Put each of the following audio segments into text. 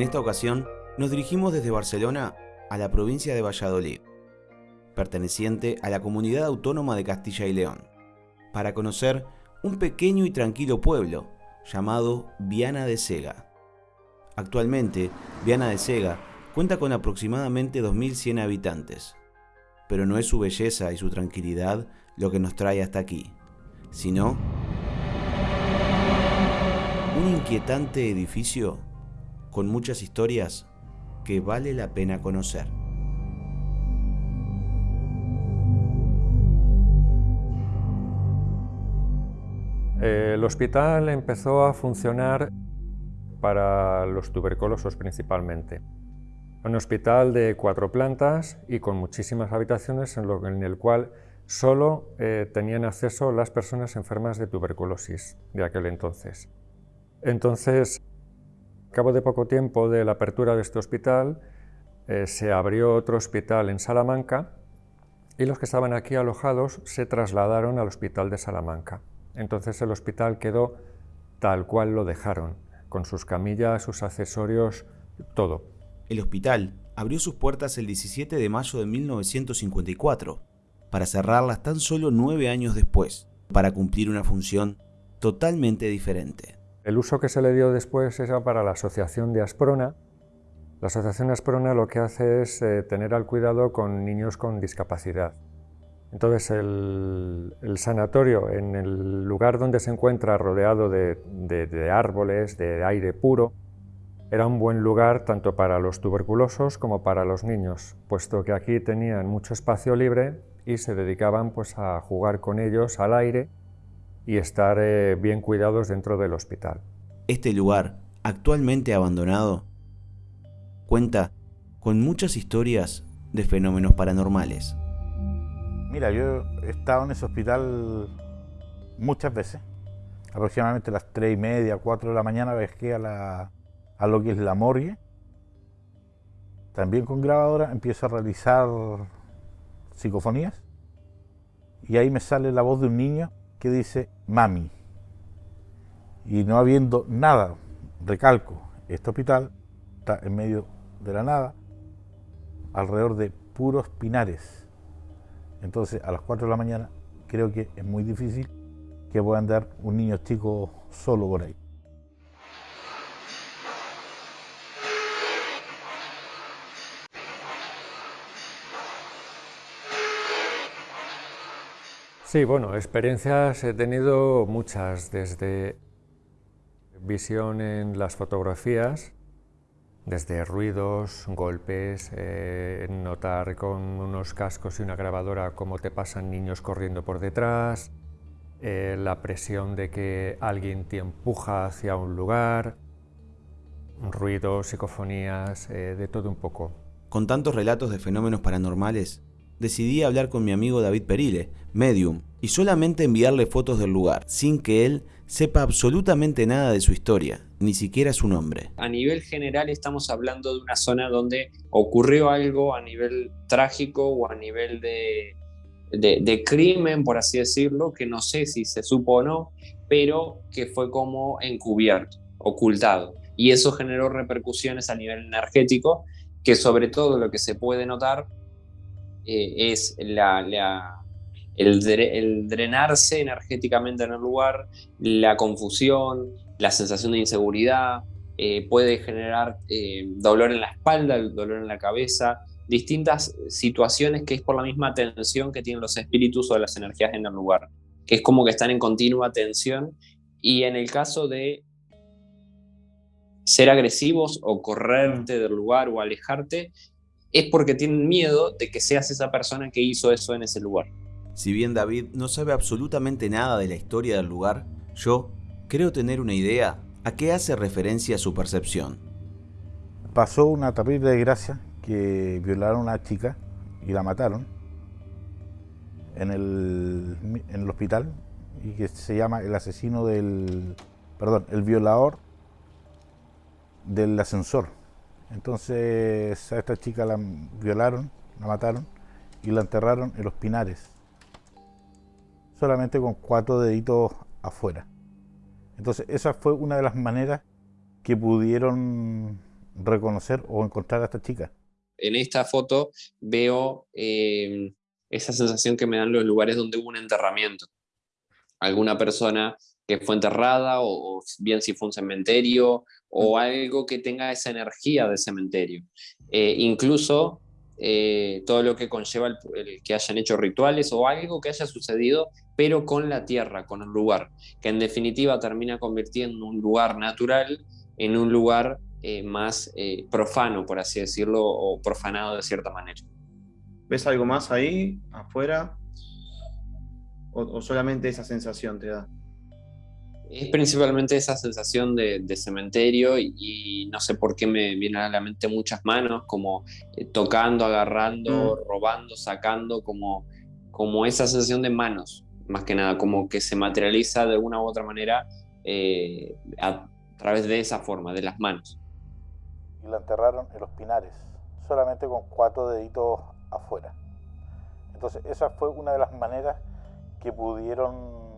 En esta ocasión, nos dirigimos desde Barcelona a la provincia de Valladolid, perteneciente a la comunidad autónoma de Castilla y León, para conocer un pequeño y tranquilo pueblo llamado Viana de Sega. Actualmente, Viana de Sega cuenta con aproximadamente 2.100 habitantes, pero no es su belleza y su tranquilidad lo que nos trae hasta aquí, sino un inquietante edificio con muchas historias que vale la pena conocer. El hospital empezó a funcionar para los tuberculosos principalmente. Un hospital de cuatro plantas y con muchísimas habitaciones en, el cual solo eh, tenían acceso las personas enfermas de tuberculosis de aquel entonces. Entonces, cabo de poco tiempo de la apertura de este hospital, eh, se abrió otro hospital en Salamanca y los que estaban aquí alojados se trasladaron al hospital de Salamanca. Entonces el hospital quedó tal cual lo dejaron, con sus camillas, sus accesorios, todo. El hospital abrió sus puertas el 17 de mayo de 1954, para cerrarlas tan solo nueve años después, para cumplir una función totalmente diferente. El uso que se le dio después era para la Asociación de Asprona. La Asociación Asprona lo que hace es eh, tener al cuidado con niños con discapacidad. Entonces el, sanatorio, en el lugar donde se encuentra rodeado de, árboles, de aire puro, era un buen lugar tanto para los tuberculosos como para los niños, puesto que aquí tenían mucho espacio libre y se dedicaban pues, a jugar con ellos al aire y estar eh, bien cuidados dentro del hospital. Este lugar, actualmente abandonado, cuenta con muchas historias de fenómenos paranormales. Mira, yo he estado en ese hospital muchas veces. Aproximadamente a las 3 y media, 4 de la mañana viajé a, la, a lo que es la morgue. También con grabadora empiezo a realizar psicofonías. Y ahí me sale la voz de un niño que dice mami. Y no habiendo nada, recalco, este hospital está en medio de la nada, alrededor de puros pinares entonces, a las 4 de la mañana creo que es muy difícil que pueda andar un niño chico solo por ahí. Sí, bueno, experiencias he tenido muchas, desde visión en las fotografías, desde ruidos, golpes, eh, notar con unos cascos y una grabadora cómo te pasan niños corriendo por detrás, eh, la presión de que alguien te empuja hacia un lugar, ruidos, psicofonías, eh, de todo un poco. Con tantos relatos de fenómenos paranormales, decidí hablar con mi amigo David Perile, medium, y solamente enviarle fotos del lugar, sin que él sepa absolutamente nada de su historia, ni siquiera su nombre. A nivel general estamos hablando de una zona donde ocurrió algo a nivel trágico o a nivel de, de, crimen, por así decirlo, que no sé si se supo o no, pero que fue como encubierto, ocultado. Y eso generó repercusiones a nivel energético, que sobre todo lo que se puede notar eh, es el, drenarse energéticamente en el lugar, la confusión, la sensación de inseguridad, eh, puede generar eh, dolor en la espalda, dolor en la cabeza, distintas situaciones que es por la misma tensión que tienen los espíritus o las energías en el lugar, que es como que están en continua tensión. Y en el caso de ser agresivos o correrte del lugar o alejarte, es porque tienen miedo de que seas esa persona que hizo eso en ese lugar. Si bien David no sabe absolutamente nada de la historia del lugar, yo creo tener una idea a qué hace referencia su percepción. Pasó una terrible desgracia que violaron a una chica y la mataron en el, en el hospital y que se llama el asesino del, perdón, el violador del ascensor. Entonces a esta chica la violaron, la mataron y la enterraron en los pinares, solamente con cuatro deditos afuera. Entonces esa fue una de las maneras que pudieron reconocer o encontrar a esta chica. En esta foto veo eh, esa sensación que me dan los lugares donde hubo un enterramiento. Alguna persona que fue enterrada, o, bien si fue un cementerio, o algo que tenga esa energía de cementerio. Eh, incluso eh, todo lo que conlleva el, que hayan hecho rituales o algo que haya sucedido, pero con la tierra, con el lugar, que en definitiva termina convirtiendo un lugar natural en un lugar eh, más profano, por así decirlo, o profanado de cierta manera. ¿Ves algo más ahí, afuera? ¿O, solamente esa sensación te da? Es principalmente esa sensación de, cementerio y, no sé por qué me vienen a la mente muchas manos, como eh, tocando, agarrando, mm. robando, sacando, como, como esa sensación de manos, más que nada, como que se materializa de una u otra manera eh, a través de esa forma, de las manos. Y la enterraron en los pinares, solamente con cuatro deditos afuera. Entonces esa fue una de las maneras que pudieron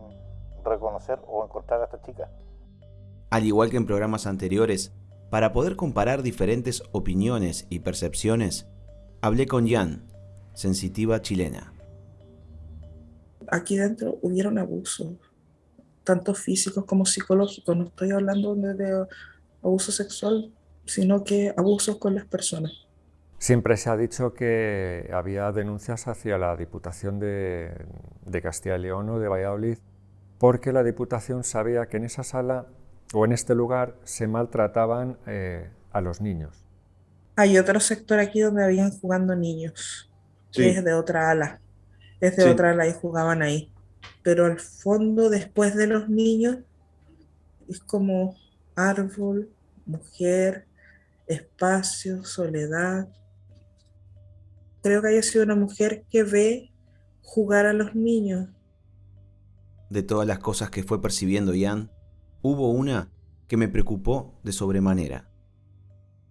reconocer o encontrar a esta chica. Al igual que en programas anteriores, para poder comparar diferentes opiniones y percepciones, hablé con Jan, sensitiva chilena. Aquí dentro hubieron abusos, tanto físicos como psicológicos. No estoy hablando de abuso sexual, sino que abusos con las personas. Siempre se ha dicho que había denuncias hacia la Diputación de, Castilla y León o de Valladolid porque la Diputación sabía que en esa sala o en este lugar se maltrataban eh, a los niños. Hay otro sector aquí donde habían jugando niños, que es de otra ala. Es de otra ala y jugaban ahí. Pero al fondo, después de los niños, es como árbol, mujer, espacio, soledad, creo que haya sido una mujer que ve jugar a los niños. De todas las cosas que fue percibiendo Ian, hubo una que me preocupó de sobremanera.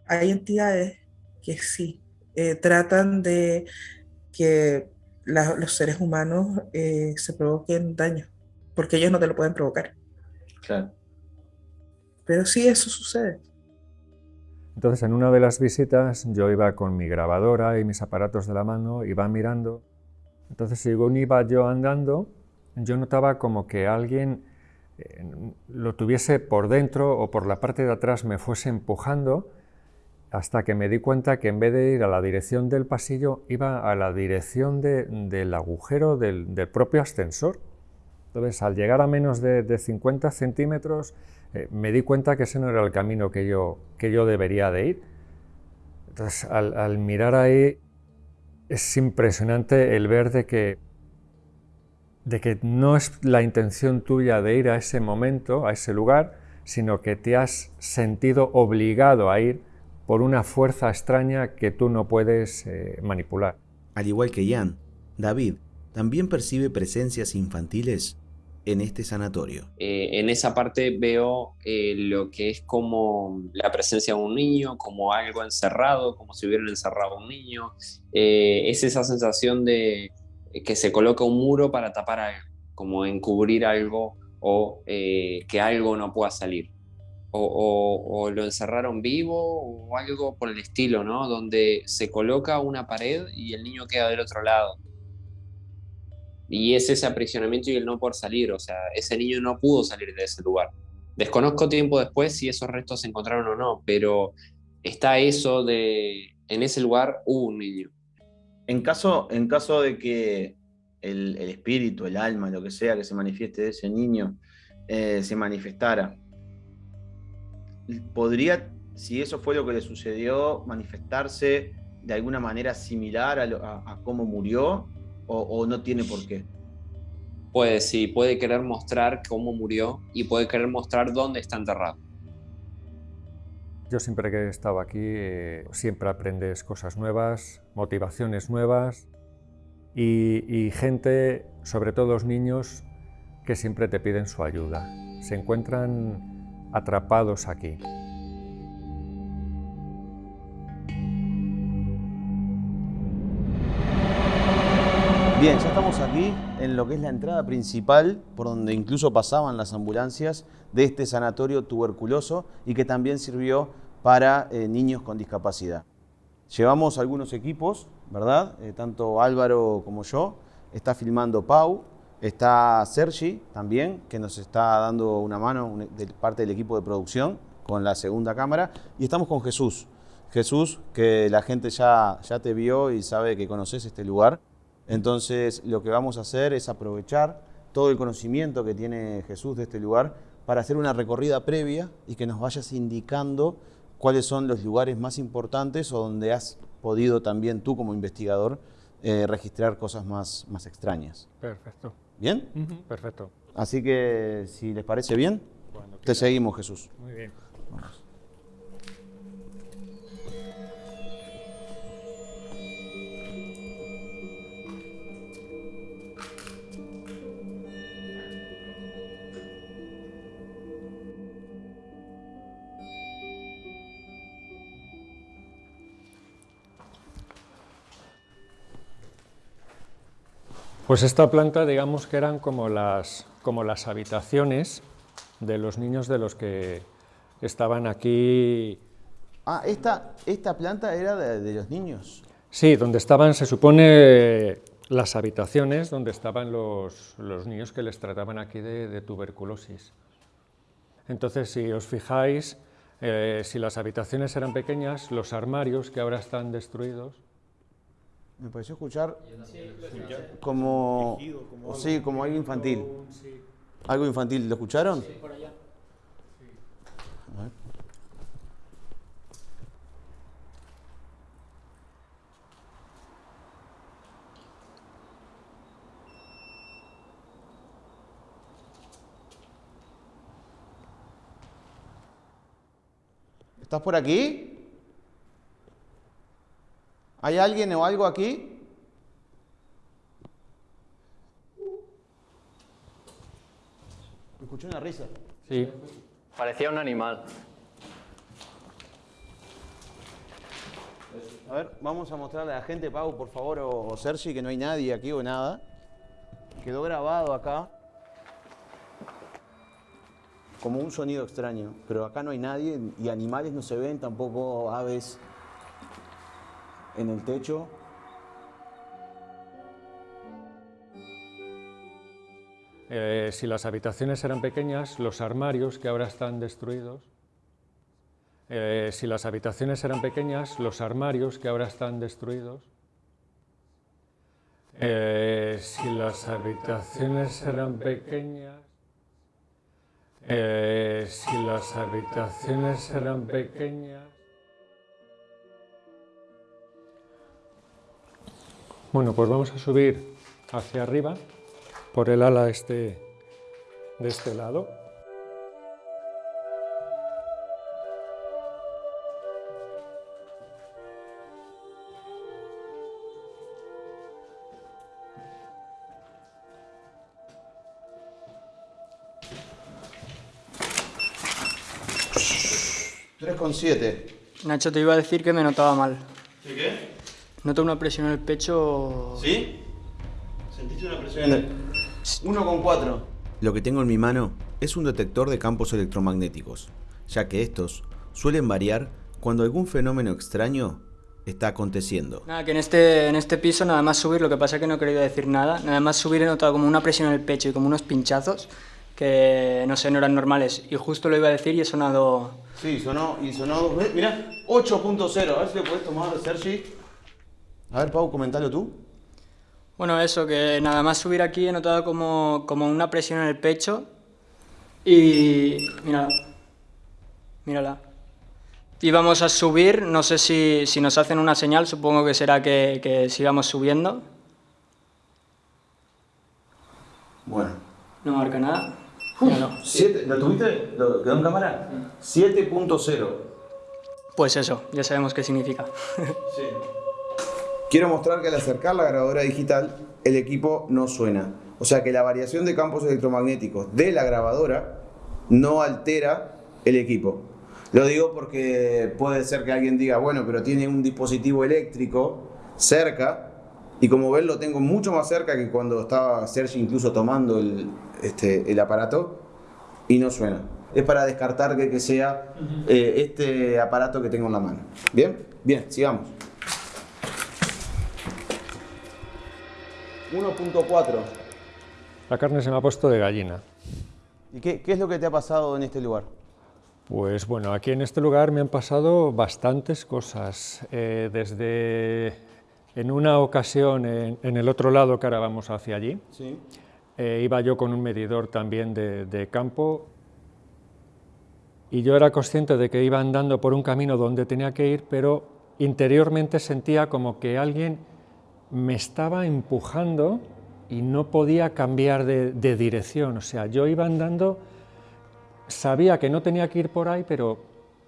Hay entidades que sí, eh, tratan de que los seres humanos eh, se provoquen daño, porque ellos no te lo pueden provocar. Claro. Pero sí, eso sucede. Entonces, en una de las visitas, yo iba con mi grabadora y mis aparatos de la mano, iba mirando. Entonces, según iba yo andando, yo notaba como que alguien eh, lo tuviese por dentro o por la parte de atrás me fuese empujando, hasta que me di cuenta que en vez de ir a la dirección del pasillo, iba a la dirección del agujero del, propio ascensor. Entonces, al llegar a menos de, de 50 centímetros, eh, me di cuenta que ese no era el camino que yo, que yo debería de ir. Entonces, al, mirar ahí, es impresionante el ver de que, de que no es la intención tuya de ir a ese momento, a ese lugar, sino que te has sentido obligado a ir por una fuerza extraña que tú no puedes eh, manipular. Al igual que Jan, David también percibe presencias infantiles en este sanatorio? Eh, en esa parte veo eh, lo que es como la presencia de un niño, como algo encerrado, como si hubieran encerrado a un niño. Eh, es esa sensación de que se coloca un muro para tapar algo, como encubrir algo o que algo no pueda salir. O, o, lo encerraron vivo o algo por el estilo, ¿no? Donde se coloca una pared y el niño queda del otro lado y es ese aprisionamiento y el no poder salir, o sea, ese niño no pudo salir de ese lugar. Desconozco tiempo después si esos restos se encontraron o no, pero está eso de, en ese lugar hubo un niño. En caso, en caso de que el, espíritu, el alma, lo que sea que se manifieste de ese niño, eh, se manifestara, ¿podría, si eso fue lo que le sucedió, manifestarse de alguna manera similar a cómo murió? o, no tiene por qué? Puede, sí, puede querer mostrar cómo murió y puede querer mostrar dónde está enterrado. Yo siempre que he estado aquí, eh, siempre aprendes cosas nuevas, motivaciones nuevas y, y gente, sobre todo los niños, que siempre te piden su ayuda. Se encuentran atrapados aquí. Bien, ya estamos aquí en lo que es la entrada principal, por donde incluso pasaban las ambulancias de este sanatorio tuberculoso y que también sirvió para eh, niños con discapacidad. Llevamos algunos equipos, ¿verdad? Eh, tanto Álvaro como yo. Está filmando Pau, está Sergi también, que nos está dando una mano de parte del equipo de producción con la segunda cámara. Y estamos con Jesús. Jesús, que la gente ya, ya te vio y sabe que conoces este lugar. Entonces, lo que vamos a hacer es aprovechar todo el conocimiento que tiene Jesús de este lugar para hacer una recorrida previa y que nos vayas indicando cuáles son los lugares más importantes o donde has podido también tú como investigador eh, registrar cosas más, más extrañas. Perfecto. ¿Bien? perfecto. Así que, si les parece bien, te seguimos, Jesús. Muy bien. Pues esta planta, digamos que eran como las, como las habitaciones de los niños de los que estaban aquí. Ah, esta, esta planta era de, los niños. Sí, donde estaban, se supone, las habitaciones donde estaban los, niños que les trataban aquí de, tuberculosis. Entonces, si os fijáis, eh, si las habitaciones eran pequeñas, los armarios que ahora están destruidos, me pareció escuchar como, sí, como algo infantil. Algo infantil, ¿lo escucharon? Sí, por allá. ¿Estás por aquí? ¿Hay alguien o algo aquí? Escuché una risa. Sí. Parecía un animal. A ver, vamos a mostrarle a la gente, Pau, por favor, o, Sergi, que no hay nadie aquí o nada. Quedó grabado acá como un sonido extraño, pero acá no hay nadie y animales no se ven, tampoco aves en el techo. Eh, si las habitaciones eran pequeñas, los armarios que ahora están destruidos. Eh, si las habitaciones eran pequeñas, los armarios que ahora están destruidos. Eh, si las habitaciones eran pequeñas, si las habitaciones eran pequeñas, Bueno, pues vamos a subir hacia arriba por el ala este, de este lado. ¿Tres con siete? Nacho, te iba a decir que me notaba mal. Noto una presión en el pecho. ¿Sí? ¿Sentiste una presión en el.? 1,4. Lo que tengo en mi mano es un detector de campos electromagnéticos, ya que estos suelen variar cuando algún fenómeno extraño está aconteciendo. Nada, que en este, en este piso nada más subir, lo que pasa es que no he querido decir nada, nada más subir he notado como una presión en el pecho y como unos pinchazos que no sé, no eran normales. Y justo lo iba a decir y he sonado... Sí, sonó y sonó dos veces. Mira, 8.0, a ver si lo puedes tomar, Sergi. A ver, Pau, comentalo tú. Bueno, eso, que nada más subir aquí he notado como, una presión en el pecho y... mírala. Mírala. Y vamos a subir, no sé si, nos hacen una señal, supongo que será que, sigamos subiendo. Bueno. No marca nada. ¿Lo tuviste? ¿Lo quedó en cámara? 7.0. Pues eso, ya sabemos qué significa. sí. Quiero mostrar que al acercar la grabadora digital, el equipo no suena. O sea que la variación de campos electromagnéticos de la grabadora no altera el equipo. Lo digo porque puede ser que alguien diga, bueno, pero tiene un dispositivo eléctrico cerca, y como ven lo tengo mucho más cerca que cuando estaba Sergi incluso tomando el, este, el aparato, y no suena. es para descartar que, que sea eh, este aparato que tengo en la mano. ¿Bien? Bien, sigamos. 1.4. La carne se me ha puesto de gallina. ¿Y qué, qué es lo que te ha pasado en este lugar? Pues bueno, aquí en este lugar me han pasado bastantes cosas. Eh, desde en una ocasión en, en el otro lado que ahora vamos hacia allí, Sí. eh, iba yo con un medidor también de, de campo y yo era consciente de que iba andando por un camino donde tenía que ir, pero interiormente sentía como que alguien me estaba empujando y no podía cambiar de, de dirección. O sea, yo iba andando, sabía que no tenía que ir por ahí, pero,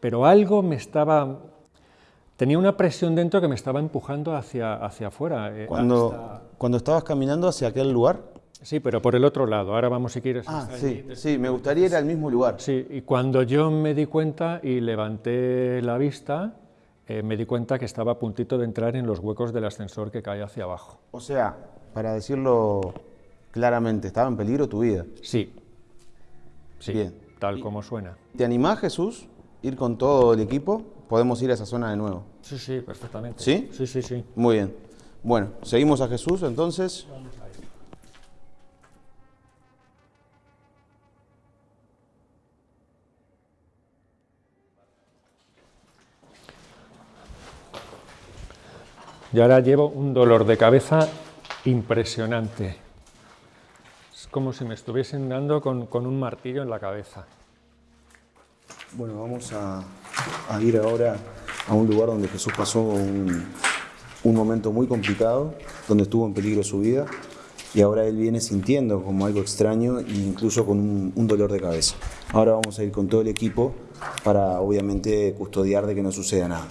pero algo me estaba... Tenía una presión dentro que me estaba empujando hacia, hacia afuera. eh, Cuando, hasta- cuando estabas caminando hacia aquel lugar. Sí, pero por el otro lado. Ahora vamos si quieres. Ah, sí, allí. sí, me gustaría ir al mismo lugar. Sí, y cuando yo me di cuenta y levanté la vista, eh, me di cuenta que estaba a puntito de entrar en los huecos del ascensor que cae hacia abajo. O sea, para decirlo claramente, estaba en peligro tu vida. Sí, sí, Bien. tal como suena. ¿Te animás, Jesús, ir con todo el equipo? Podemos ir a esa zona de nuevo. Sí, sí, perfectamente. ¿Sí? Sí, sí, sí. Muy bien. Bueno, seguimos a Jesús entonces. Y ahora llevo un dolor de cabeza impresionante. Es como si me estuviesen dando con, un martillo en la cabeza. Bueno, vamos a, ir ahora a un lugar donde Jesús pasó un, un momento muy complicado, donde estuvo en peligro su vida, y ahora él viene sintiendo como algo extraño e incluso con un, un dolor de cabeza. Ahora vamos a ir con todo el equipo para obviamente custodiar de que no suceda nada.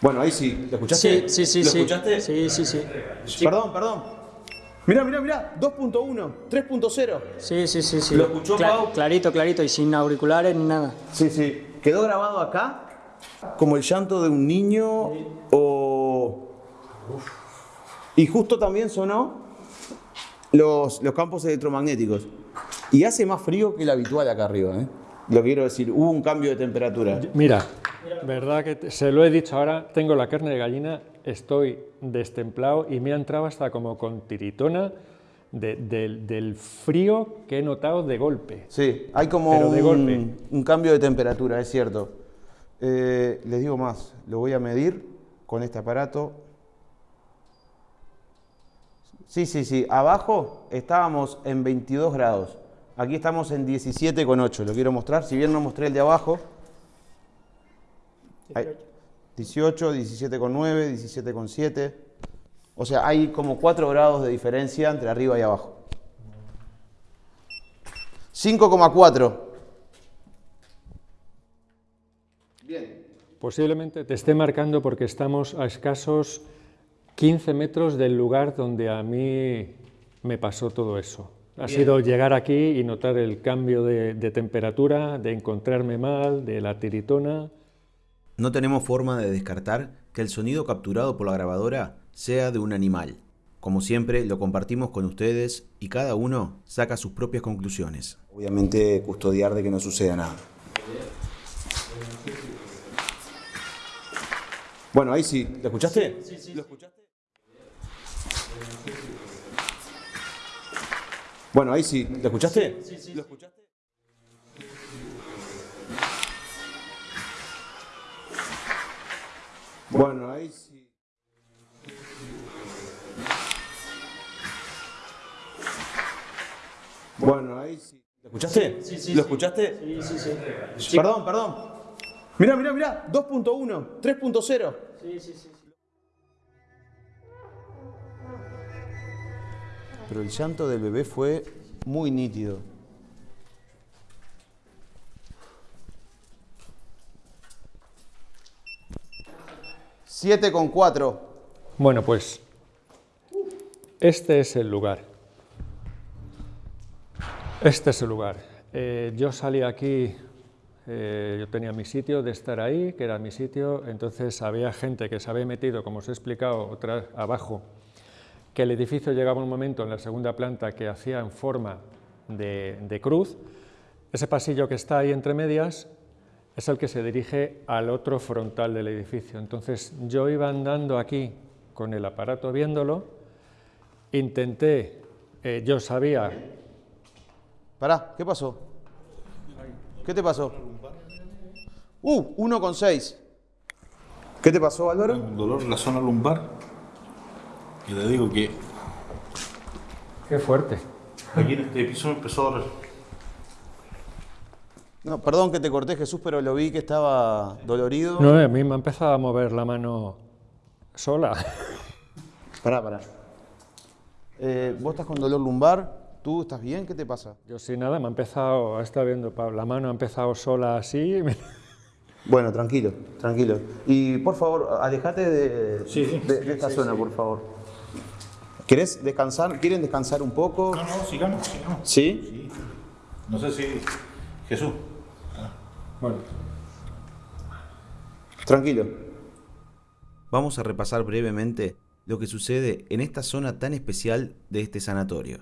Bueno, ahí sí, ¿lo escuchaste? Sí, sí, sí, ¿Lo sí. escuchaste? Sí, sí, sí. Perdón, perdón. Mirá, mirá, mirá, 2.1, 3.0. Sí, sí, sí, sí. ¿Lo escuchó, Pau? Clarito, clarito, y sin auriculares ni nada. Sí, sí. ¿Quedó grabado acá? Como el llanto de un niño o... Y justo también sonó los, los campos electromagnéticos. Y hace más frío que el habitual acá arriba, ¿eh? Lo quiero decir, hubo un cambio de temperatura. Mira, verdad que te- se lo he dicho ahora, tengo la carne de gallina, estoy destemplado y me ha entrado hasta como con tiritona de- del, del frío que he notado de golpe. Sí, hay como Pero de un, golpe. un cambio de temperatura, es cierto. Eh, les digo más, lo voy a medir con este aparato. Sí, sí, sí. Abajo estábamos en 22 grados. Aquí estamos en 17,8. Lo quiero mostrar. Si bien no mostré el de abajo. Ahí. 18, 17,9, 17,7. O sea, hay como 4 grados de diferencia entre arriba y abajo. 5,4. Posiblemente te esté marcando porque estamos a escasos 15 metros del lugar donde a mí me pasó todo eso. Ha sido llegar aquí y notar el cambio de, de temperatura, de encontrarme mal, de la tiritona. No tenemos forma de descartar que el sonido capturado por la grabadora sea de un animal. Como siempre, lo compartimos con ustedes y cada uno saca sus propias conclusiones. Obviamente, custodiar de que no suceda nada. Bueno, ahí sí. ¿Lo escuchaste? Sí, sí. ¿Lo escuchaste? Bueno, ahí sí. ¿Lo escuchaste? Sí, sí. ¿Lo escuchaste? Bueno, ahí sí. Bueno, ahí sí. ¿Lo escuchaste? Sí, sí. ¿Lo escuchaste? Sí, sí, sí. Perdón, perdón. Mirá, mirá, mirá. 2.1, 3.0. Pero el llanto del bebé fue muy nítido. Siete con cuatro. Bueno, pues este es el lugar. Este es el lugar. Eh, yo salí aquí, eh, yo tenía mi sitio de estar ahí, que era mi sitio, entonces había gente que se había metido, como os he explicado, otra, abajo, que el edificio llegaba un momento en la segunda planta que hacía en forma de, de cruz. Ese pasillo que está ahí entre medias es el que se dirige al otro frontal del edificio. Entonces yo iba andando aquí con el aparato viéndolo, intenté, eh, yo sabía... Pará, ¿qué pasó? ¿Qué te pasó? Uh, 1,6. ¿Qué te pasó, Álvaro? Un dolor en la zona lumbar. Y le digo que Qué fuerte. aquí en este piso me empezó a doler. No, perdón que te corté, Jesús, pero lo vi que estaba dolorido. No, a mí me ha empezado a mover la mano sola. Pará, pará. Eh, ¿Vos estás con dolor lumbar? ¿Tú estás bien? ¿Qué te pasa? Yo sí, nada, me ha empezado, estado viendo, Pablo, la mano ha empezado sola así. Bueno, tranquilo, tranquilo. Y por favor, alejate de, de- de esta zona, por favor. ¿Querés descansar? ¿Quieren descansar un poco? No, no, sigamos, sigamos. ¿Sí? No sé si. Jesús. Bueno, Tranquilo. Vamos a repasar brevemente lo que sucede en esta zona tan especial de este sanatorio.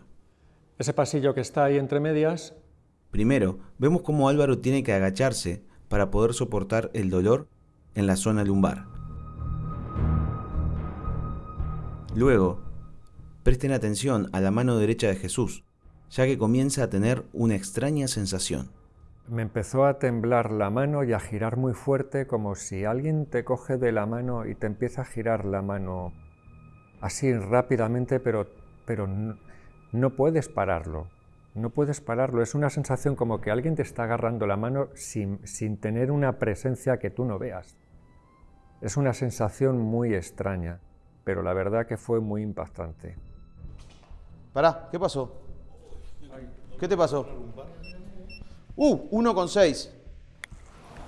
ese pasillo que está ahí entre medias, Primero, vemos cómo Álvaro tiene que agacharse para poder soportar el dolor en la zona lumbar. Luego, presten atención a la mano derecha de Jesús, ya que comienza a tener una extraña sensación. Me empezó a temblar la mano y a girar muy fuerte, como si alguien te coge de la mano y te empieza a girar la mano así rápidamente, pero, pero no, puedes pararlo. No puedes pararlo. Es una sensación como que alguien te está agarrando la mano sin, sin tener una presencia que tú no veas. Es una sensación muy extraña, pero la verdad que fue muy impactante. Pará, ¿qué pasó? ¿Qué te pasó? Uh, 1,6.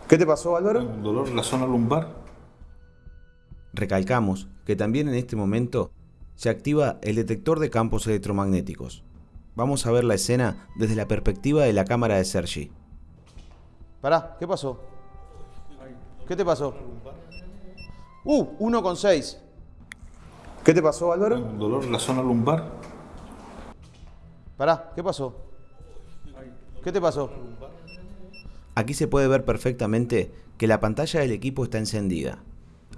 ¿Qué te pasó, Álvaro? Un dolor en la zona lumbar. Recalcamos que también en este momento se activa el detector de campos electromagnéticos. Vamos a ver la escena desde la perspectiva de la cámara de Sergi. Pará, ¿qué pasó? ¿Qué te pasó? Uh, 1,6. ¿Qué te pasó, Álvaro? Un dolor en la zona lumbar. Pará, ¿qué pasó? ¿Qué te pasó? Aquí se puede ver perfectamente que la pantalla del equipo está encendida.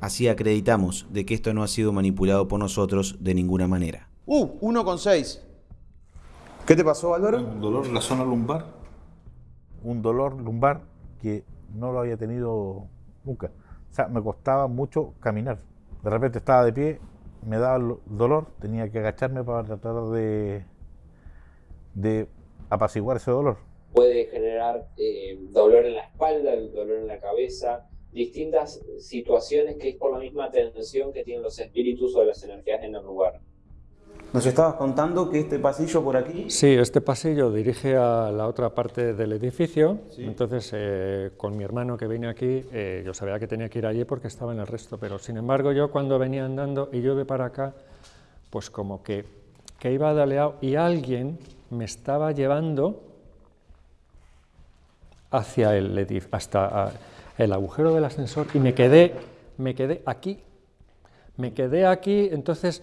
Así acreditamos de que esto no ha sido manipulado por nosotros de ninguna manera. Uh, 1,6. ¿Qué te pasó, Álvaro? Un dolor en la zona lumbar. un dolor lumbar que no lo había tenido nunca. O sea, me costaba mucho caminar. De repente estaba de pie, me daba el dolor, tenía que agacharme para tratar de, de apaciguar ese dolor. Puede generar eh, dolor en la espalda, dolor en la cabeza, distintas situaciones que es por la misma tensión que tienen los espíritus o las energías en el lugar. Nos estabas contando que este pasillo por aquí... Sí, este pasillo dirige a la otra parte del edificio, entonces eh, con mi hermano que viene aquí, eh, yo sabía que tenía que ir allí porque estaba en el resto, pero sin embargo yo cuando venía andando y yo ve para acá, pues como que, que iba daleado y alguien me estaba llevando hacia el hasta el agujero del ascensor y me quedé, me quedé aquí, me quedé aquí, entonces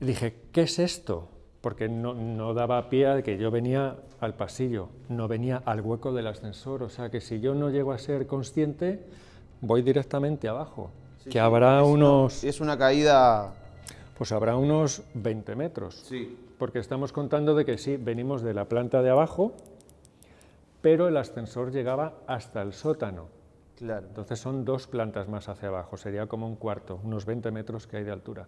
dije, ¿qué es esto? Porque no, no daba pie a que yo venía al pasillo, no venía al hueco del ascensor, o sea que si yo no llego a ser consciente, voy directamente abajo, que habrá unos, Es una caída... pues habrá unos 20 metros, Sí. porque estamos contando de que sí, venimos de la planta de abajo, pero el ascensor llegaba hasta el sótano. Claro. Entonces son dos plantas más hacia abajo, sería como un cuarto, unos 20 metros que hay de altura.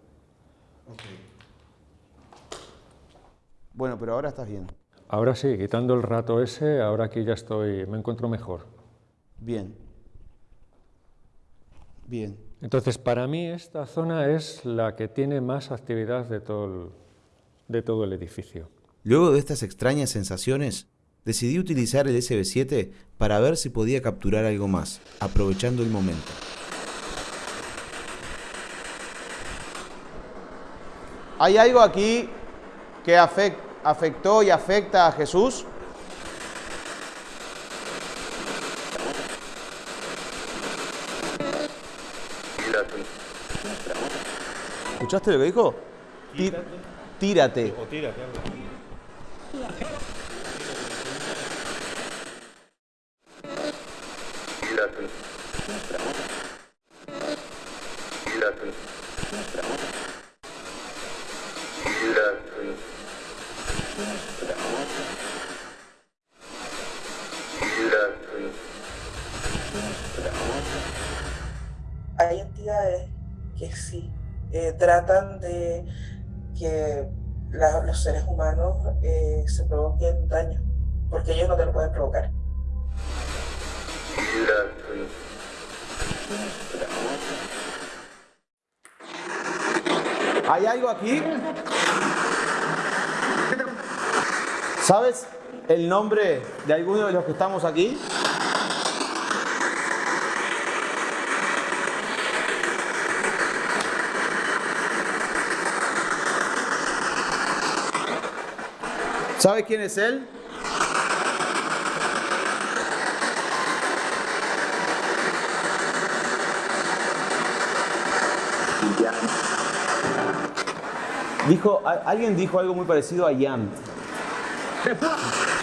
Bueno, pero ahora estás bien. Ahora sí, quitando el rato ese, ahora aquí ya estoy, me encuentro mejor. Bien. Bien. Entonces, para mí esta zona es la que tiene más actividad de todo el, de todo el edificio. Luego de estas extrañas sensaciones, decidí utilizar el SB7 para ver si podía capturar algo más, aprovechando el momento. ¿Hay algo aquí que afec- afectó y afecta a Jesús? ¿Escuchaste lo que dijo? Tírate. O tírate. ¿Hay algo aquí? ¿Sabes el nombre de alguno de los que estamos aquí? ¿Sabe quién es él? Dijo, alguien dijo algo muy parecido a Jan.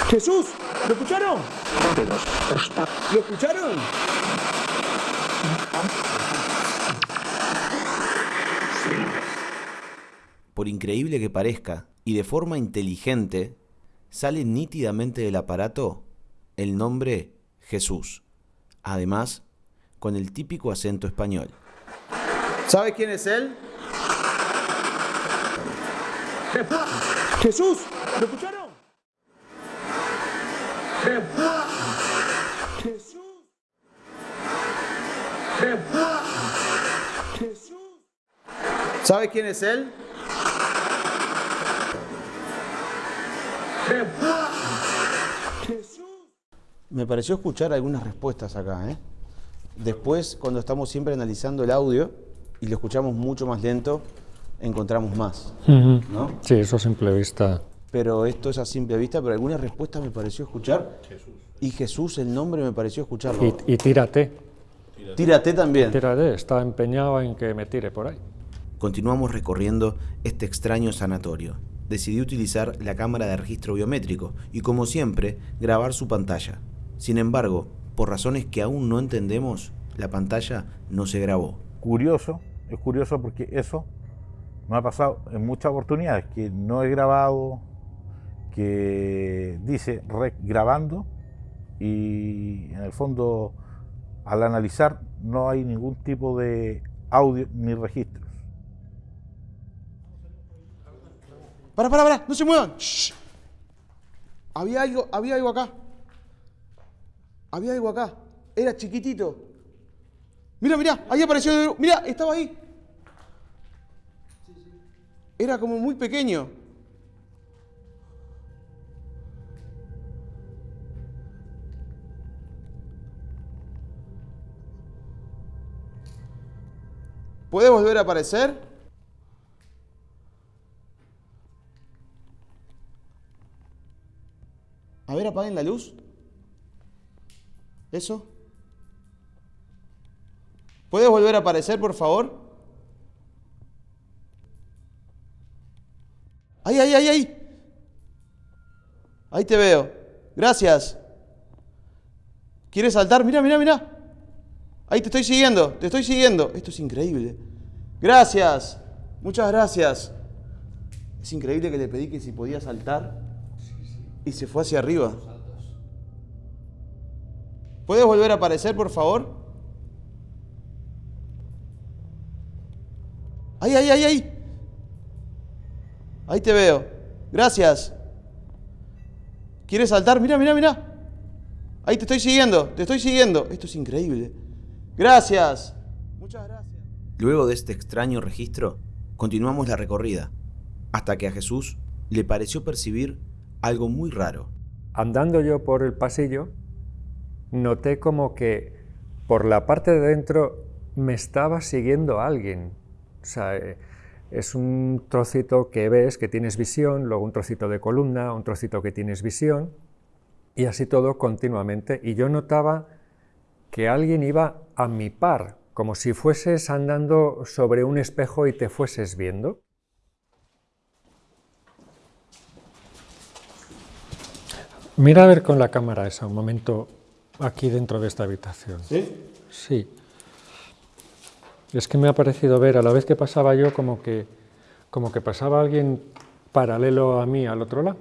Jesús, ¿lo escucharon? ¿Lo escucharon? Por increíble que parezca, y de forma inteligente, sale nítidamente del aparato el nombre Jesús, además con el típico acento español. ¿Sabe quién es él? Jesús, ¿lo escucharon? Jesús. Jesús. ¿Sabe quién es él? Me pareció escuchar algunas respuestas acá. ¿eh? Después, cuando estamos siempre analizando el audio y lo escuchamos mucho más lento, encontramos más. ¿no? Sí, eso a simple vista. Pero esto es a simple vista, pero algunas respuestas me pareció escuchar. Y Jesús, el nombre, me pareció escucharlo. Y, y tírate. Tírate también. Tírate, está empeñado en que me tire por ahí. Continuamos recorriendo este extraño sanatorio. Decidí utilizar la cámara de registro biométrico y, como siempre, grabar su pantalla. Sin embargo, por razones que aún no entendemos, la pantalla no se grabó. Curioso, es curioso porque eso me ha pasado en muchas oportunidades, que no he grabado, que dice rec grabando y en el fondo al analizar no hay ningún tipo de audio ni registros. Para, para, para, no se muevan. Había algo, había algo acá. Había algo acá. Era chiquitito. Mira, mira, ahí apareció. Mira, estaba ahí. Era como muy pequeño. ¿Puede volver a aparecer? A ver, apaguen la luz. ¿Eso? ¿Puedes volver a aparecer, por favor? Ahí, ahí, ahí, ahí. Ahí te veo. Gracias. ¿Quieres saltar? Mira, mira, mira. Ahí te estoy siguiendo, te estoy siguiendo. Esto es increíble. Gracias. Muchas gracias. Es increíble que le pedí que si podía saltar y se fue hacia arriba. ¿Puedes volver a aparecer, por favor? Ahí, ahí, ahí, ahí. Ahí te veo. Gracias. ¿Quieres saltar? Mira, mira, mira. Ahí te estoy siguiendo, te estoy siguiendo. Esto es increíble. Gracias. Muchas gracias. Luego de este extraño registro, continuamos la recorrida, hasta que a Jesús le pareció percibir algo muy raro. Andando yo por el pasillo, noté como que por la parte de dentro me estaba siguiendo alguien. O sea, eh, es un trocito que ves, que tienes visión, luego un trocito de columna, un trocito que tienes visión, y así todo continuamente. Y yo notaba que alguien iba a mi par, como si fueses andando sobre un espejo y te fueses viendo. Mira a ver con la cámara esa, un momento, aquí dentro de esta habitación. ¿Sí? Sí. Es que me ha parecido ver, a la vez que pasaba yo, como que, como que pasaba alguien paralelo a mí al otro lado.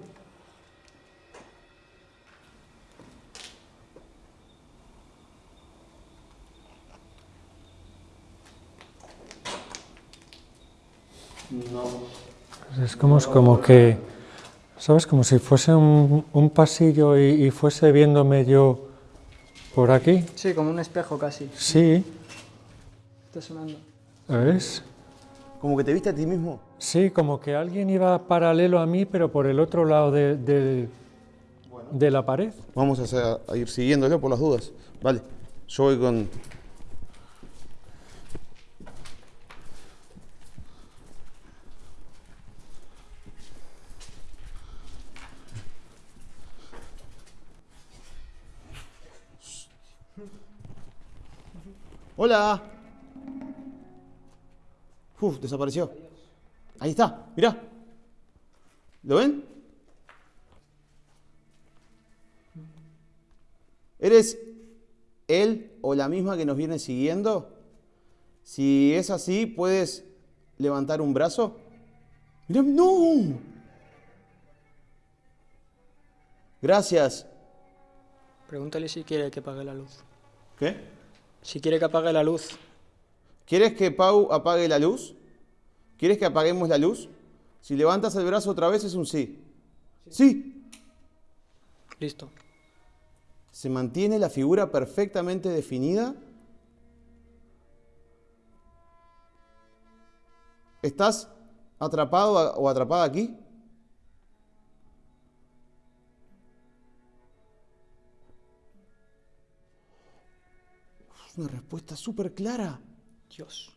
No. Es como, como que, ¿sabes? Como si fuese un, un pasillo y, y fuese viéndome yo por aquí. Sí, como un espejo casi. Sí, Está sonando. ¿ves? Como que te viste a ti mismo. Sí, como que alguien iba paralelo a mí, pero por el otro lado de, de- de la pared. Vamos a, hacer- a ir siguiéndolo por las dudas. Vale. Yo voy con. Hola. Uf, desapareció. Ahí está, mirá. ¿Lo ven? ¿Eres él o la misma que nos viene siguiendo? Si es así, ¿puedes levantar un brazo? Mirá, no. Gracias. Pregúntale si quiere que apague la luz. ¿Qué? Si quiere que apague la luz. ¿Quieres que Pau apague la luz? ¿Quieres que apaguemos la luz? Si levantas el brazo otra vez es un sí. Sí. Listo. Se mantiene la figura perfectamente definida. ¿Estás atrapado o atrapada aquí? Es una respuesta súper clara. Dios.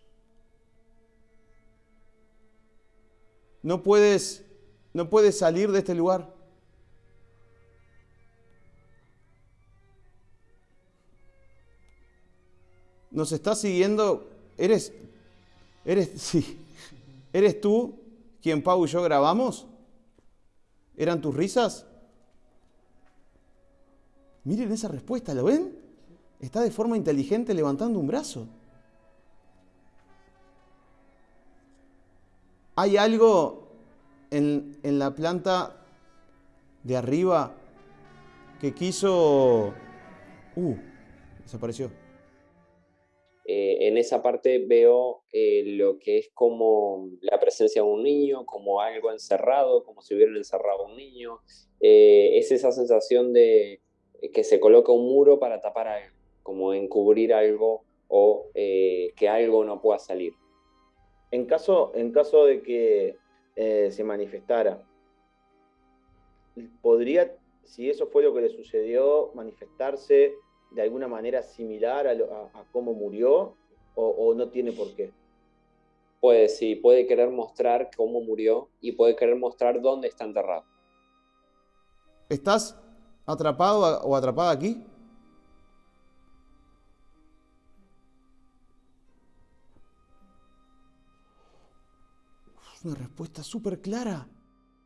No puedes, no puedes salir de este lugar. Nos estás siguiendo. Eres, eres, sí. ¿Eres tú quien Pau y yo grabamos? ¿Eran tus risas? Miren esa respuesta, ¿lo ven? Está de forma inteligente levantando un brazo. ¿Hay algo en, en la planta de arriba que quiso... Uh, desapareció. Eh, en esa parte veo eh, lo que es como la presencia de un niño, como algo encerrado, como si hubieran encerrado un niño. Eh, es esa sensación de que se coloca un muro para tapar algo, como encubrir algo o que algo no pueda salir. En caso, en caso de que eh, se manifestara, ¿podría, si eso fue lo que le sucedió, manifestarse de alguna manera similar a, lo- a- a cómo murió o, o no tiene por qué? Puede, sí, puede querer mostrar cómo murió y puede querer mostrar dónde está enterrado. ¿Estás atrapado o atrapada aquí? Una respuesta súper clara.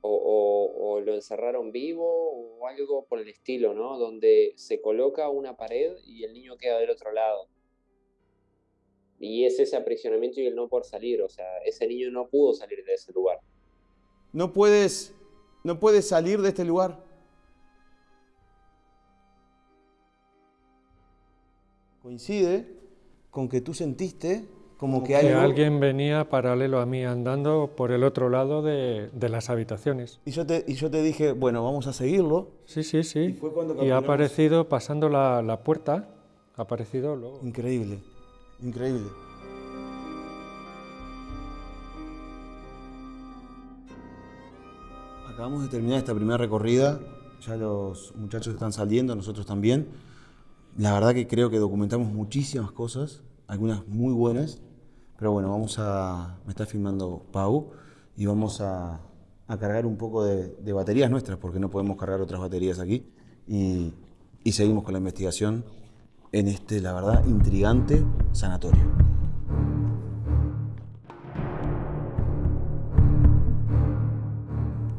o, o- o lo encerraron vivo o algo por el estilo, ¿no? Donde se coloca una pared y el niño queda del otro lado. Y es ese aprisionamiento y el no poder salir, o sea, ese niño no pudo salir de ese lugar. No puedes, no puedes salir de este lugar. Coincide con que tú sentiste como que Que alguien venía paralelo a mí andando por el otro lado de, de las habitaciones. Y yo, te, y yo te dije, bueno, vamos a seguirlo. Sí, sí, sí. Y fue cuando Y ha aparecido pasando la, la puerta, ha aparecido luego. Increíble, increíble. Acabamos de terminar esta primera recorrida, ya los muchachos están saliendo, nosotros también. La verdad que creo que documentamos muchísimas cosas, algunas muy buenas, pero bueno, vamos a... me está filmando Pau y vamos a, cargar un poco de, baterías nuestras, porque no podemos cargar otras baterías aquí, y seguimos con la investigación en este, la verdad, intrigante sanatorio.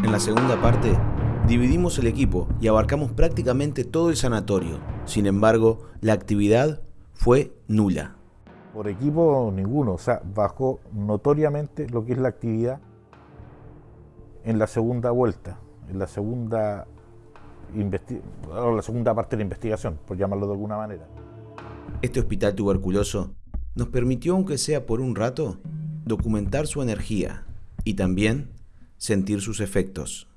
En la segunda parte Dividimos el equipo y abarcamos prácticamente todo el sanatorio. Sin embargo, la actividad fue nula. Por equipo ninguno, o sea, bajó notoriamente lo que es la actividad en la segunda vuelta, en la segunda, la segunda parte de la investigación, por llamarlo de alguna manera. Este hospital tuberculoso nos permitió, aunque sea por un rato, documentar su energía y también sentir sus efectos.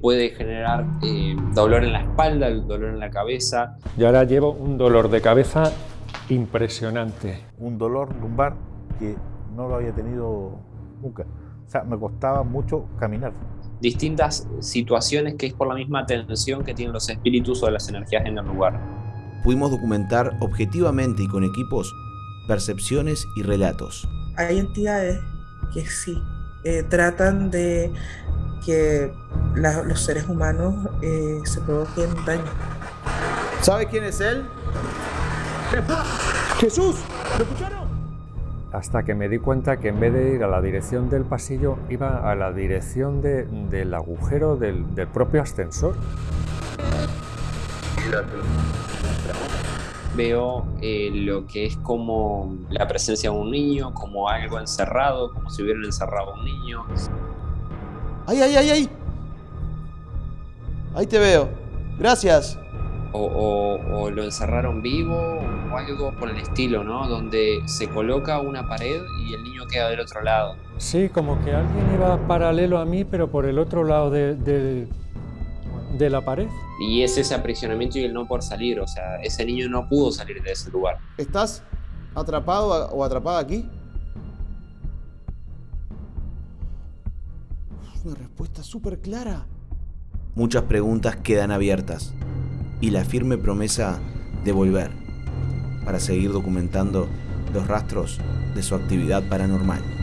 Puede generar eh, dolor en la espalda, dolor en la cabeza. Y ahora llevo un dolor de cabeza impresionante. Un dolor lumbar que no lo había tenido nunca. O sea, me costaba mucho caminar. Distintas situaciones que es por la misma tensión que tienen los espíritus o las energías en el lugar. Pudimos documentar objetivamente y con equipos percepciones y relatos. Hay entidades que sí eh, tratan de que los seres humanos eh, se provoquen daño. ¿Sabe quién es él? ¡Jesús! ¿Lo escucharon? Hasta que me di cuenta que en vez de ir a la dirección del pasillo, iba a la dirección del agujero del, del propio ascensor veo eh, lo que es como la presencia de un niño, como algo encerrado, como si hubieran encerrado a un niño. ¡Ay, ay, ay, ay! Ahí te veo. Gracias. O, lo encerraron vivo algo por el estilo, ¿no? Donde se coloca una pared y el niño queda del otro lado. Sí, como que alguien iba paralelo a mí, pero por el otro lado de, de la pared. Y es ese aprisionamiento y el no por salir, o sea, ese niño no pudo salir de ese lugar. ¿Estás atrapado o atrapada aquí? Una respuesta súper clara. Muchas preguntas quedan abiertas y la firme promesa de volver para seguir documentando los rastros de su actividad paranormal.